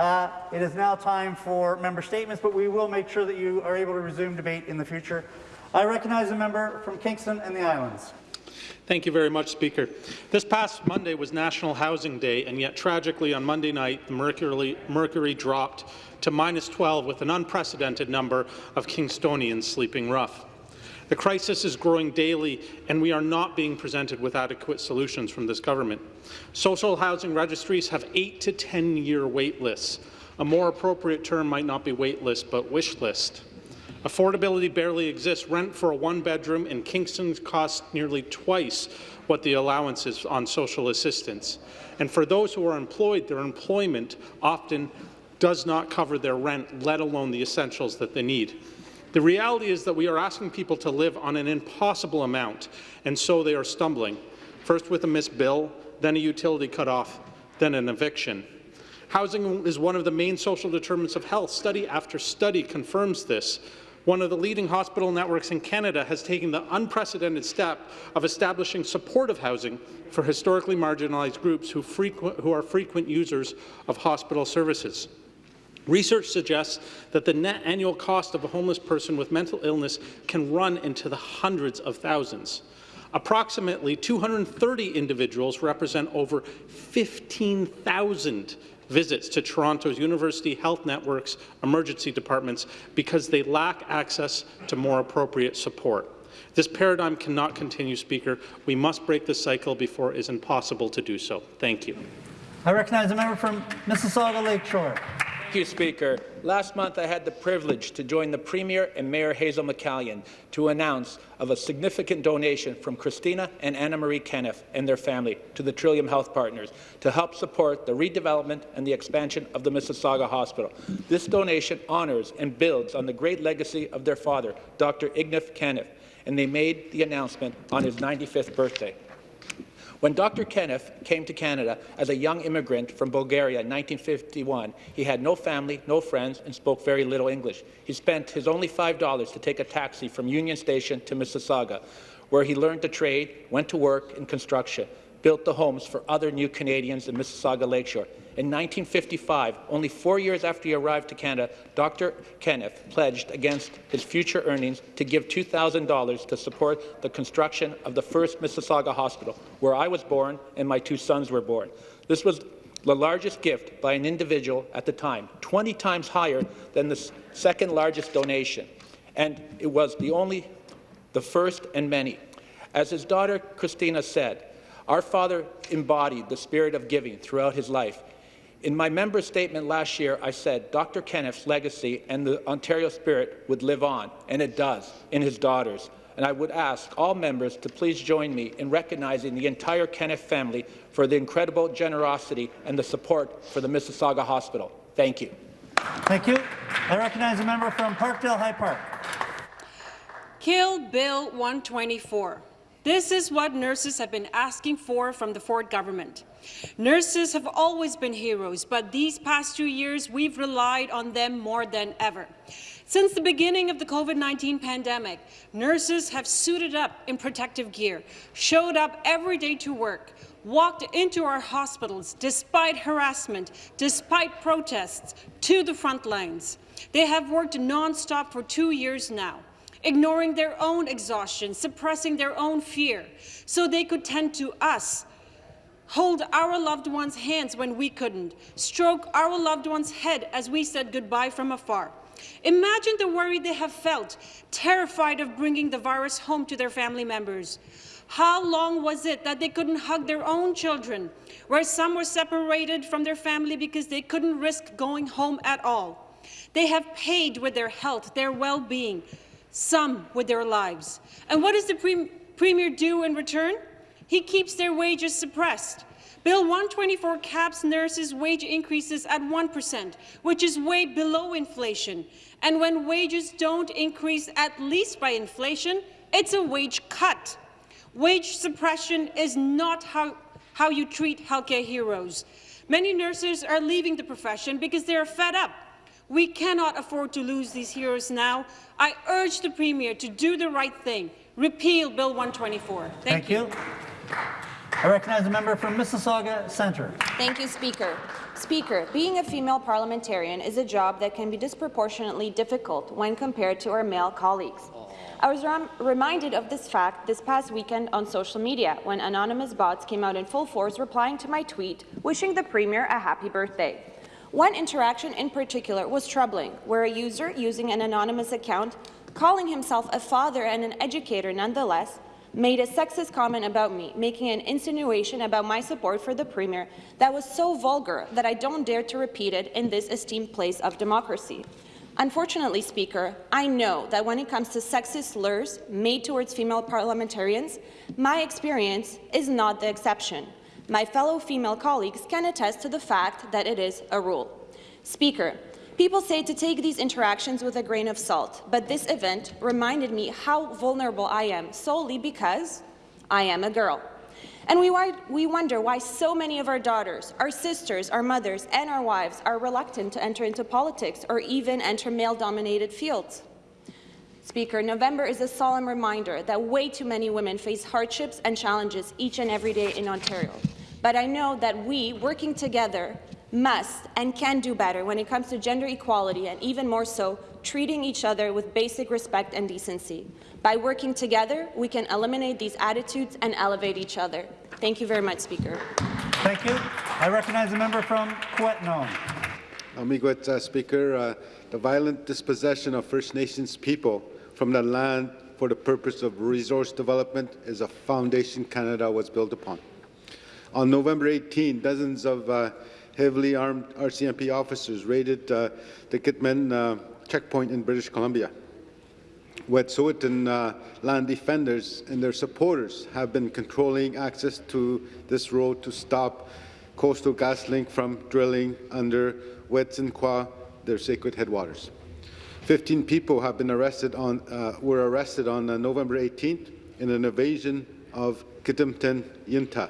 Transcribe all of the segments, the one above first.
Uh, it is now time for member statements, but we will make sure that you are able to resume debate in the future. I recognize a member from Kingston and the Islands. Thank you very much, Speaker. This past Monday was National Housing Day, and yet tragically on Monday night, the mercury, mercury dropped to minus 12 with an unprecedented number of Kingstonians sleeping rough. The crisis is growing daily, and we are not being presented with adequate solutions from this government. Social housing registries have 8 to 10-year wait lists. A more appropriate term might not be wait list, but wish list. Affordability barely exists. Rent for a one-bedroom in Kingston costs nearly twice what the allowance is on social assistance. And for those who are employed, their employment often does not cover their rent, let alone the essentials that they need. The reality is that we are asking people to live on an impossible amount, and so they are stumbling, first with a missed bill, then a utility cutoff, then an eviction. Housing is one of the main social determinants of health. Study after study confirms this. One of the leading hospital networks in Canada has taken the unprecedented step of establishing supportive housing for historically marginalized groups who, who are frequent users of hospital services. Research suggests that the net annual cost of a homeless person with mental illness can run into the hundreds of thousands. Approximately 230 individuals represent over 15,000 visits to Toronto's University Health Network's emergency departments because they lack access to more appropriate support. This paradigm cannot continue, Speaker. We must break this cycle before it is impossible to do so. Thank you. I recognize a member from Mississauga Lakeshore. Thank you, Speaker. Last month, I had the privilege to join the Premier and Mayor Hazel McCallion to announce of a significant donation from Christina and Anna Marie Kaneff and their family to the Trillium Health Partners to help support the redevelopment and the expansion of the Mississauga Hospital. This donation honours and builds on the great legacy of their father, Dr. Ignat Kaneff, and they made the announcement on his 95th birthday. When Dr. Kaneff came to Canada as a young immigrant from Bulgaria in 1951, he had no family, no friends, and spoke very little English. He spent his only $5 to take a taxi from Union Station to Mississauga, where he learned to trade, went to work in construction, built the homes for other new Canadians in Mississauga Lakeshore. In 1955, only four years after he arrived to Canada, Dr. Kaneff pledged against his future earnings to give $2,000 to support the construction of the first Mississauga Hospital, where I was born and my two sons were born. This was the largest gift by an individual at the time, 20 times higher than the second largest donation, and it was the only, the first and many. As his daughter Christina said, our father embodied the spirit of giving throughout his life. In my member statement last year, I said Dr. Kaneff's legacy and the Ontario spirit would live on, and it does, in his daughters. And I would ask all members to please join me in recognizing the entire Kenneth family for the incredible generosity and the support for the Mississauga Hospital. Thank you. Thank you. I recognize a member from Parkdale High Park. Kill Bill 124. This is what nurses have been asking for from the Ford government. Nurses have always been heroes, but these past two years, we've relied on them more than ever. Since the beginning of the COVID-19 pandemic, nurses have suited up in protective gear, showed up every day to work, walked into our hospitals despite harassment, despite protests, to the front lines. They have worked non-stop for two years now ignoring their own exhaustion, suppressing their own fear, so they could tend to us, hold our loved ones' hands when we couldn't, stroke our loved one's head as we said goodbye from afar. Imagine the worry they have felt, terrified of bringing the virus home to their family members. How long was it that they couldn't hug their own children, where some were separated from their family because they couldn't risk going home at all? They have paid with their health, their well-being, some with their lives. And what does the pre Premier do in return? He keeps their wages suppressed. Bill 124 caps nurses' wage increases at 1%, which is way below inflation. And when wages don't increase at least by inflation, it's a wage cut. Wage suppression is not how, how you treat healthcare heroes. Many nurses are leaving the profession because they are fed up we cannot afford to lose these heroes now. I urge the Premier to do the right thing. Repeal Bill 124. Thank, Thank you. you. I recognize the member from Mississauga Centre. Thank you, Speaker. Speaker, being a female parliamentarian is a job that can be disproportionately difficult when compared to our male colleagues. I was reminded of this fact this past weekend on social media when anonymous bots came out in full force replying to my tweet wishing the Premier a happy birthday. One interaction in particular was troubling, where a user using an anonymous account, calling himself a father and an educator nonetheless, made a sexist comment about me, making an insinuation about my support for the Premier that was so vulgar that I don't dare to repeat it in this esteemed place of democracy. Unfortunately, Speaker, I know that when it comes to sexist slurs made towards female parliamentarians, my experience is not the exception. My fellow female colleagues can attest to the fact that it is a rule. Speaker, people say to take these interactions with a grain of salt, but this event reminded me how vulnerable I am solely because I am a girl. And we, we wonder why so many of our daughters, our sisters, our mothers, and our wives are reluctant to enter into politics or even enter male-dominated fields. Speaker, November is a solemn reminder that way too many women face hardships and challenges each and every day in Ontario. But I know that we, working together, must and can do better when it comes to gender equality and even more so, treating each other with basic respect and decency. By working together, we can eliminate these attitudes and elevate each other. Thank you very much, Speaker. Thank you. I recognize the member from Kiiwetinoong. Amigos, uh, Speaker, uh, the violent dispossession of First Nations people from the land for the purpose of resource development is a foundation Canada was built upon. On November 18, dozens of uh, heavily armed RCMP officers raided uh, the Gidimt'en uh, checkpoint in British Columbia. Wet'suwet'en uh, land defenders and their supporters have been controlling access to this road to stop Coastal GasLink from drilling under Wet'suwet'en, their sacred headwaters. 15 people have been arrested on, uh, were arrested on uh, November 18th in an invasion of Gidimt'en Yintah.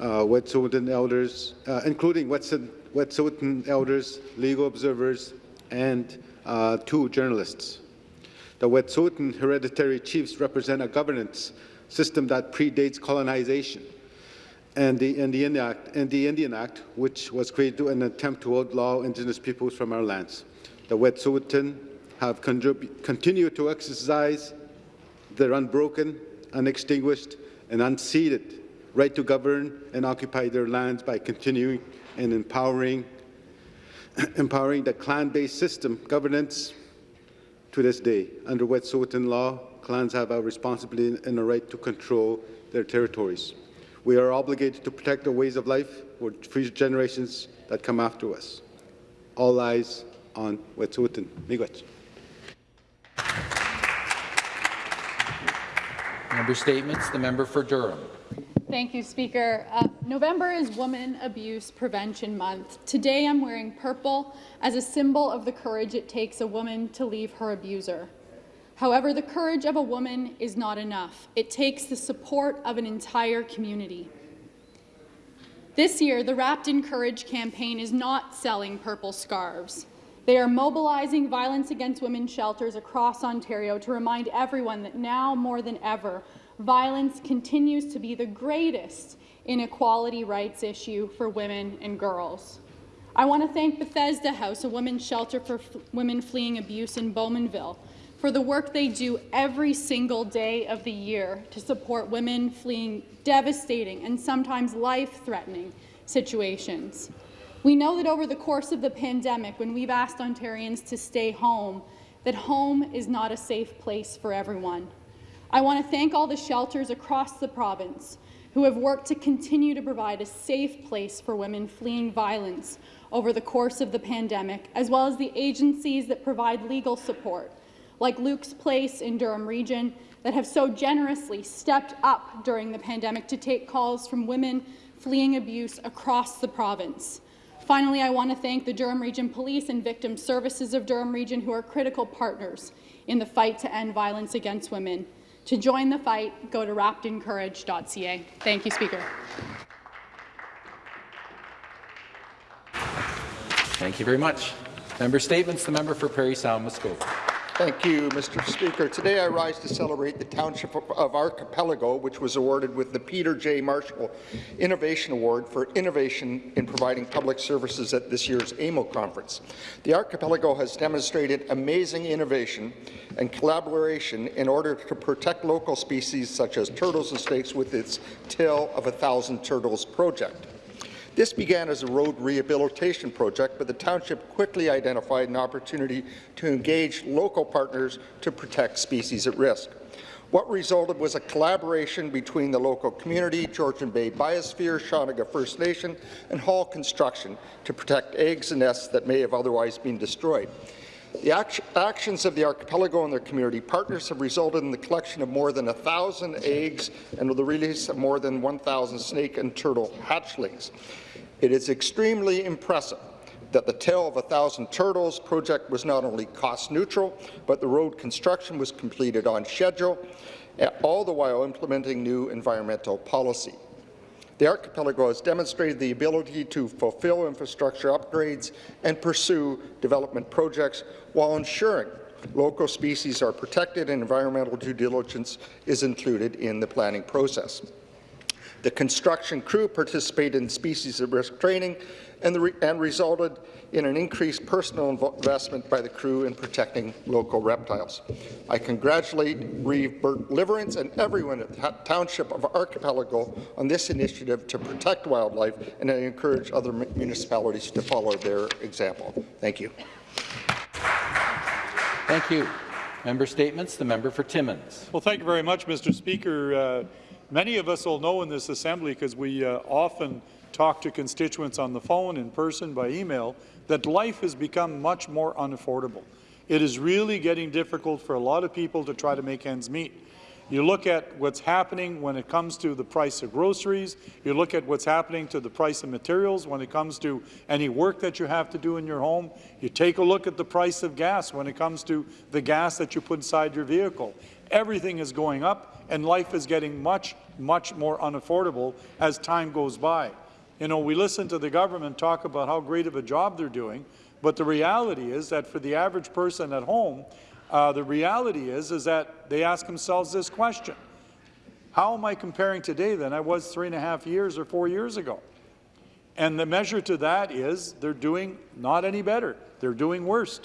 Uh, Wet'suwet'en elders, uh, including Wet'suwet'en elders, legal observers, and uh, two journalists. The Wet'suwet'en hereditary chiefs represent a governance system that predates colonization and the Act, and the Indian Act, which was created in an attempt to outlaw Indigenous peoples from our lands. The Wet'suwet'en have continued to exercise their unbroken, unextinguished, and unceded right to govern and occupy their lands by continuing and empowering, empowering the clan-based system governance to this day. Under Wet'suwet'en law, clans have a responsibility and a right to control their territories. We are obligated to protect our ways of life for future generations that come after us. All eyes on Wet'suwet'en. Miigwech. Member Statements. The member for Durham. Thank you, Speaker. Uh, November is Women Abuse Prevention Month. Today I'm wearing purple as a symbol of the courage it takes a woman to leave her abuser. However, the courage of a woman is not enough. It takes the support of an entire community. This year, the Wrapped in Courage campaign is not selling purple scarves. They are mobilizing violence against women shelters across Ontario to remind everyone that now more than ever, violence continues to be the greatest inequality rights issue for women and girls. I want to thank Bethesda House, a women's shelter for women fleeing abuse in Bowmanville, for the work they do every single day of the year to support women fleeing devastating and sometimes life-threatening situations. We know that over the course of the pandemic, when we've asked Ontarians to stay home, that home is not a safe place for everyone. I want to thank all the shelters across the province who have worked to continue to provide a safe place for women fleeing violence over the course of the pandemic, as well as the agencies that provide legal support, like Luke's Place in Durham Region, that have so generously stepped up during the pandemic to take calls from women fleeing abuse across the province. Finally, I want to thank the Durham Region Police and Victim Services of Durham Region, who are critical partners in the fight to end violence against women. To join the fight, go to wrappedincourage.ca. Thank you, Speaker. Thank you very much. Member Statements. The member for Parry Sound Muskoka. Thank you, Mr. Speaker. Today I rise to celebrate the Township of Archipelago, which was awarded with the Peter J. Marshall Innovation Award for innovation in providing public services at this year's AMO conference. The Archipelago has demonstrated amazing innovation and collaboration in order to protect local species such as turtles and snakes with its Tale of a Thousand Turtles project. This began as a road rehabilitation project, but the township quickly identified an opportunity to engage local partners to protect species at risk. What resulted was a collaboration between the local community, Georgian Bay Biosphere, Shawanaga First Nation, and Hall Construction to protect eggs and nests that may have otherwise been destroyed. The act actions of the archipelago and their community partners have resulted in the collection of more than 1,000 eggs and the release of more than 1,000 snake and turtle hatchlings. It is extremely impressive that the Tale of a Thousand Turtles project was not only cost neutral, but the road construction was completed on schedule, all the while implementing new environmental policy. The archipelago has demonstrated the ability to fulfill infrastructure upgrades and pursue development projects while ensuring local species are protected and environmental due diligence is included in the planning process. The construction crew participated in species at risk training and, re and resulted in an increased personal investment by the crew in protecting local reptiles. I congratulate Reeve Bert Liverance and everyone at the Township of Archipelago on this initiative to protect wildlife, and I encourage other municipalities to follow their example. Thank you. Thank you. Member statements. The member for Timmins. Well, thank you very much, Mr. Speaker. Uh, Many of us will know in this assembly, because we uh, often talk to constituents on the phone, in person, by email, that life has become much more unaffordable. It is really getting difficult for a lot of people to try to make ends meet. You look at what's happening when it comes to the price of groceries. You look at what's happening to the price of materials when it comes to any work that you have to do in your home. You take a look at the price of gas when it comes to the gas that you put inside your vehicle. Everything is going up, and life is getting much, much more unaffordable as time goes by. You know, we listen to the government talk about how great of a job they're doing, but the reality is that for the average person at home, uh, the reality is, is that they ask themselves this question. How am I comparing today than I was three and a half years or four years ago? And the measure to that is they're doing not any better. They're doing worse.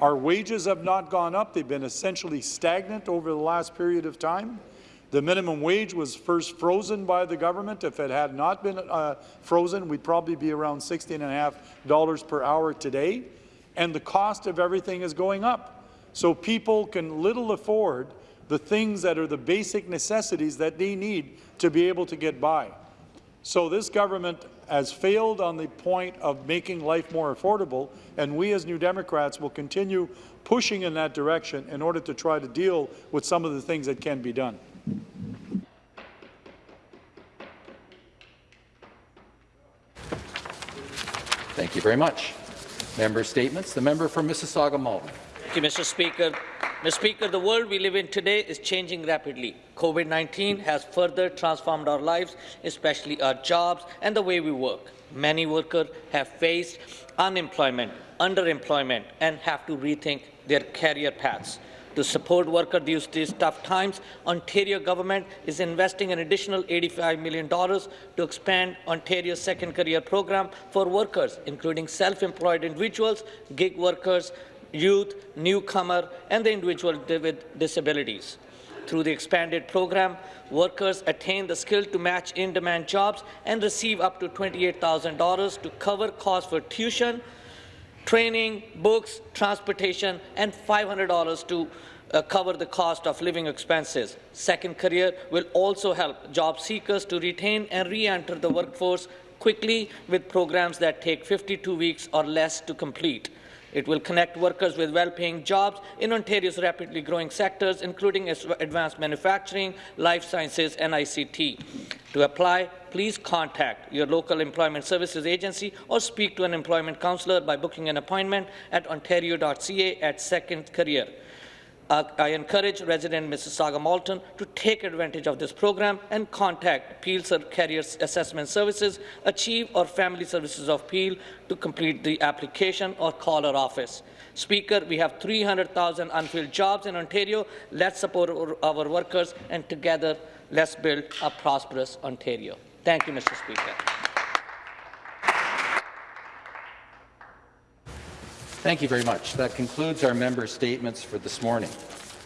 Our wages have not gone up. They've been essentially stagnant over the last period of time. The minimum wage was first frozen by the government. If it had not been uh, frozen, we'd probably be around $16.5 per hour today. And the cost of everything is going up. So people can little afford the things that are the basic necessities that they need to be able to get by. So this government has failed on the point of making life more affordable, and we as New Democrats will continue pushing in that direction in order to try to deal with some of the things that can be done. Thank you very much. Member statements. The member for Mississauga Malton. Thank you, Mr. Speaker. Mr. Speaker, the world we live in today is changing rapidly. COVID-19 has further transformed our lives, especially our jobs and the way we work. Many workers have faced unemployment, underemployment, and have to rethink their career paths. To support workers during these tough times, Ontario government is investing an additional $85 million to expand Ontario's second career program for workers, including self-employed individuals, gig workers, youth, newcomer, and the individual with disabilities. Through the expanded program, workers attain the skill to match in-demand jobs and receive up to $28,000 to cover costs for tuition, training, books, transportation, and $500 to uh, cover the cost of living expenses. Second Career will also help job seekers to retain and re-enter the workforce quickly with programs that take 52 weeks or less to complete. It will connect workers with well-paying jobs in Ontario's rapidly growing sectors, including advanced manufacturing, life sciences, and ICT. To apply, please contact your local employment services agency or speak to an employment counsellor by booking an appointment at ontario.ca at Second Career. Uh, I encourage resident Mississauga Malton to take advantage of this program and contact Peelser Career Assessment Services, Achieve or Family Services of Peel to complete the application or call our office. Speaker, we have 300,000 unfilled jobs in Ontario. Let's support our workers and together let's build a prosperous Ontario. Thank you, Mr. Speaker. Thank you very much. That concludes our member statements for this morning.